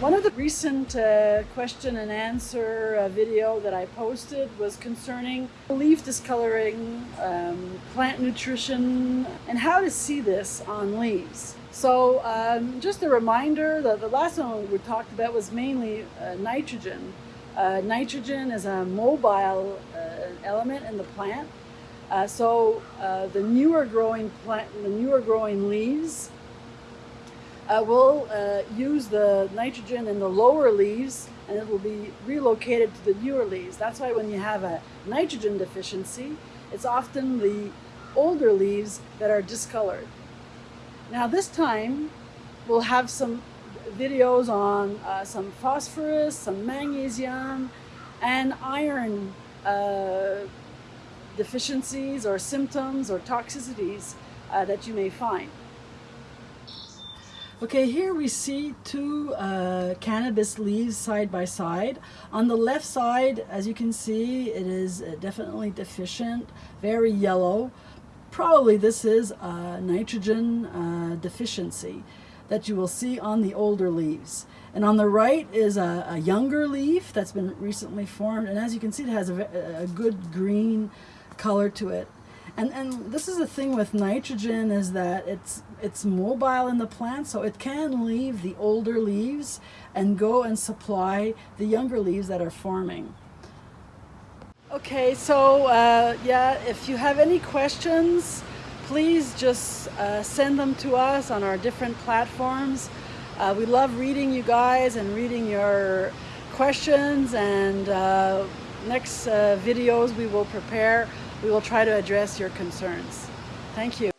One of the recent uh, question and answer uh, video that I posted was concerning leaf discoloring, um, plant nutrition, and how to see this on leaves. So um, just a reminder that the last one we talked about was mainly uh, nitrogen. Uh, nitrogen is a mobile uh, element in the plant. Uh, so the newer growing plant, the newer growing leaves uh, will uh, use the nitrogen in the lower leaves and it will be relocated to the newer leaves. That's why when you have a nitrogen deficiency, it's often the older leaves that are discolored. Now this time we'll have some videos on uh, some phosphorus, some magnesium, and iron uh, deficiencies or symptoms or toxicities uh, that you may find. Okay, here we see two uh, cannabis leaves side by side. On the left side, as you can see, it is uh, definitely deficient, very yellow. Probably this is a nitrogen uh, deficiency that you will see on the older leaves. And on the right is a, a younger leaf that's been recently formed. And as you can see, it has a, a good green color to it. And, and this is the thing with nitrogen is that it's, it's mobile in the plant, so it can leave the older leaves and go and supply the younger leaves that are forming. Okay, so uh, yeah, if you have any questions, please just uh, send them to us on our different platforms. Uh, we love reading you guys and reading your questions and uh, next uh, videos we will prepare we will try to address your concerns. Thank you.